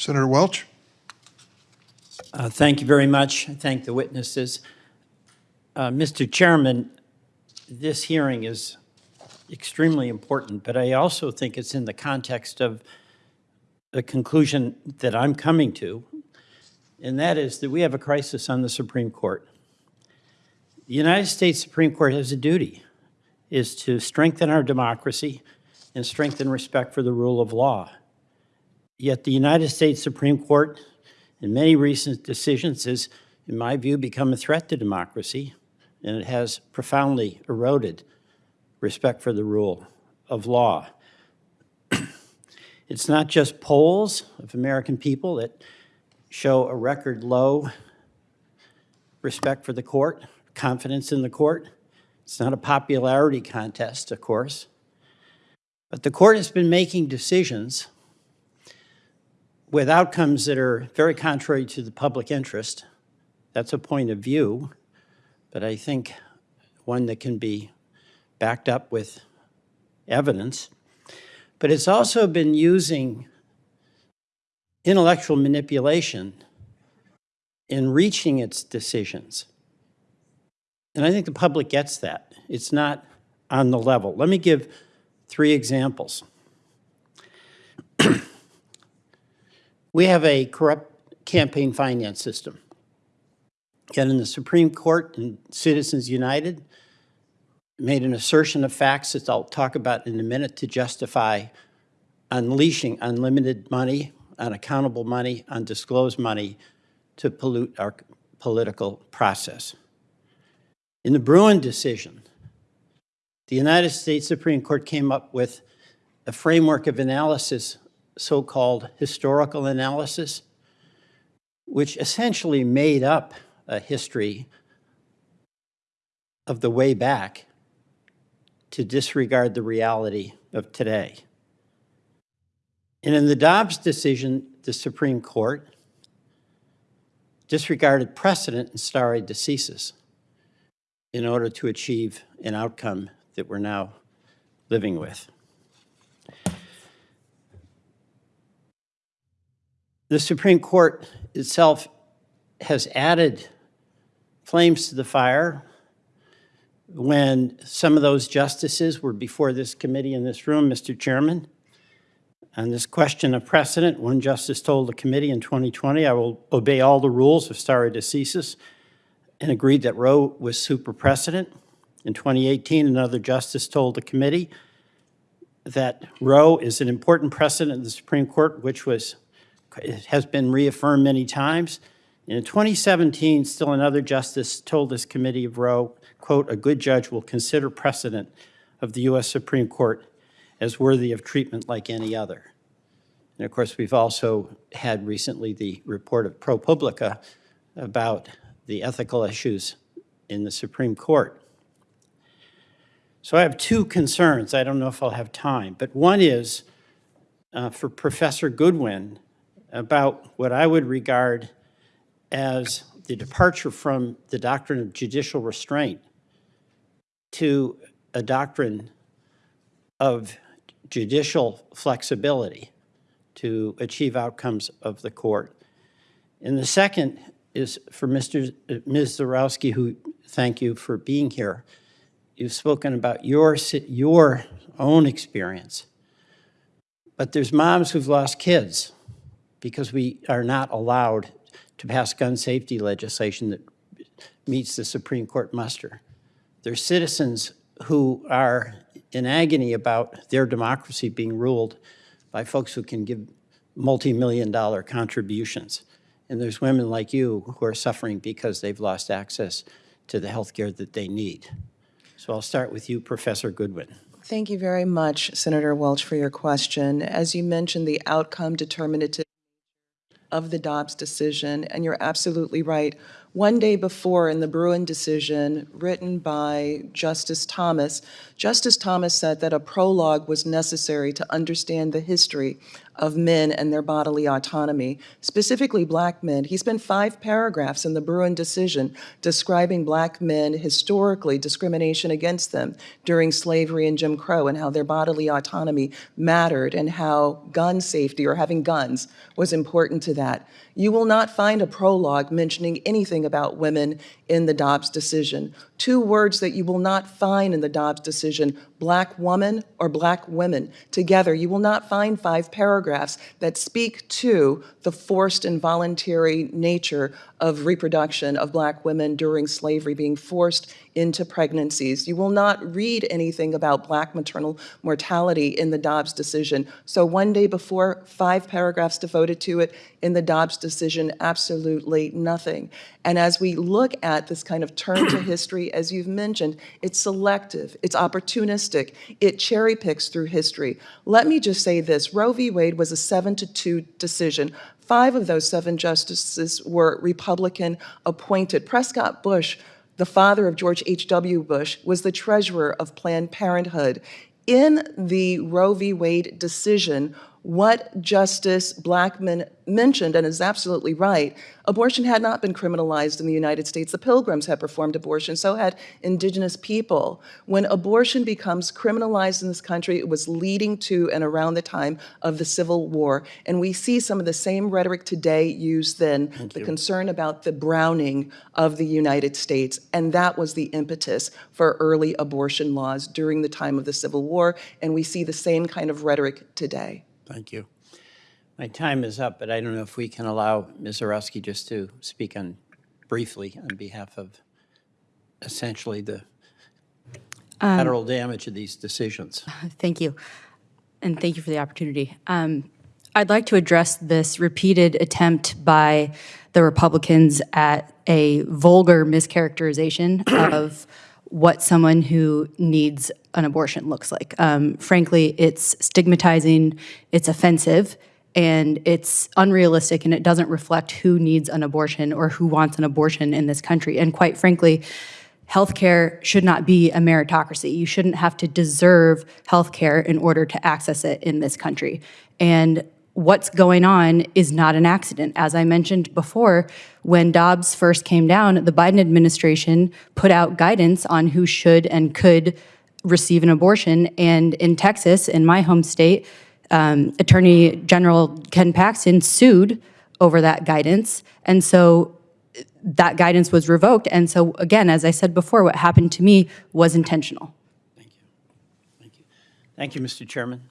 Senator Welch? Uh, Thank you very much. I Thank the witnesses. Uh, Mr. Chairman, this hearing is extremely important, but I also think it's in the context of the conclusion that I'm coming to, and that is that we have a crisis on the Supreme Court. The United States Supreme Court has a duty, is to strengthen our democracy and strengthen respect for the rule of law. Yet the United States Supreme Court, in many recent decisions, has, in my view, become a threat to democracy, and it has profoundly eroded respect for the rule of law. It's not just polls of American people that show a record low respect for the court, confidence in the court. It's not a popularity contest, of course. But the court has been making decisions with outcomes that are very contrary to the public interest. That's a point of view, but I think one that can be backed up with evidence. But it's also been using intellectual manipulation in reaching its decisions. And I think the public gets that. It's not on the level. Let me give three examples. We have a corrupt campaign finance system. Yet in the Supreme Court and Citizens United made an assertion of facts that I'll talk about in a minute to justify unleashing unlimited money, unaccountable money, undisclosed money to pollute our political process. In the Bruen decision, the United States Supreme Court came up with a framework of analysis so-called historical analysis, which essentially made up a history of the way back to disregard the reality of today. And in the Dobbs decision, the Supreme Court disregarded precedent and stare decisis in order to achieve an outcome that we're now living with. The Supreme Court itself has added flames to the fire when some of those justices were before this committee in this room, Mr. Chairman. On this question of precedent, one justice told the committee in 2020, I will obey all the rules of stare decisis, and agreed that Roe was super precedent. In 2018, another justice told the committee that Roe is an important precedent in the Supreme Court, which was it has been reaffirmed many times. In 2017, still another justice told this committee of Roe, quote, "A good judge will consider precedent of the U.S. Supreme Court as worthy of treatment like any other." And of course, we've also had recently the report of ProPublica about the ethical issues in the Supreme Court. So I have two concerns. I don't know if I'll have time, but one is uh, for Professor Goodwin, about what I would regard as the departure from the doctrine of judicial restraint to a doctrine of judicial flexibility to achieve outcomes of the court. And the second is for Mr. Ms. Zurawski, who thank you for being here. You've spoken about your, your own experience. But there's moms who've lost kids because we are not allowed to pass gun safety legislation that meets the Supreme Court muster. There's citizens who are in agony about their democracy being ruled by folks who can give multi-million dollar contributions. And there's women like you who are suffering because they've lost access to the health care that they need. So I'll start with you, Professor Goodwin. Thank you very much, Senator Welch, for your question. As you mentioned, the outcome determinative of the Dobbs decision, and you're absolutely right. One day before, in the Bruen decision written by Justice Thomas, Justice Thomas said that a prologue was necessary to understand the history of men and their bodily autonomy, specifically black men. He spent five paragraphs in the Bruen decision describing black men historically, discrimination against them during slavery and Jim Crow, and how their bodily autonomy mattered, and how gun safety or having guns was important to that. You will not find a prologue mentioning anything about women in the Dobbs decision. Two words that you will not find in the Dobbs decision, black woman or black women. Together, you will not find five paragraphs that speak to the forced and voluntary nature of reproduction of black women during slavery, being forced into pregnancies. You will not read anything about black maternal mortality in the Dobbs decision. So one day before, five paragraphs devoted to it. In the Dobbs decision, absolutely nothing. And as we look at this kind of turn to history, as you've mentioned, it's selective, it's opportunistic, it cherry picks through history. Let me just say this, Roe v. Wade was a seven to two decision. Five of those seven justices were Republican appointed. Prescott Bush the father of George H.W. Bush, was the treasurer of Planned Parenthood. In the Roe v. Wade decision, what Justice Blackmun mentioned, and is absolutely right, abortion had not been criminalized in the United States. The Pilgrims had performed abortion, so had indigenous people. When abortion becomes criminalized in this country, it was leading to and around the time of the Civil War. And we see some of the same rhetoric today used then, the concern about the browning of the United States. And that was the impetus for early abortion laws during the time of the Civil War. And we see the same kind of rhetoric today. Thank you. My time is up, but I don't know if we can allow Ms. Zurawski just to speak on, briefly, on behalf of essentially the federal damage of these decisions. Thank you. And thank you for the opportunity. Um, I'd like to address this repeated attempt by the Republicans at a vulgar mischaracterization of what someone who needs an abortion looks like. Um, frankly, it's stigmatizing, it's offensive, and it's unrealistic, and it doesn't reflect who needs an abortion or who wants an abortion in this country. And quite frankly, healthcare should not be a meritocracy. You shouldn't have to deserve healthcare in order to access it in this country. And what's going on is not an accident. As I mentioned before, when Dobbs first came down, the Biden administration put out guidance on who should and could receive an abortion. And in Texas, in my home state, um, Attorney General Ken Paxton sued over that guidance. And so that guidance was revoked. And so again, as I said before, what happened to me was intentional. Thank you, Thank you. Thank you, Mr. Chairman.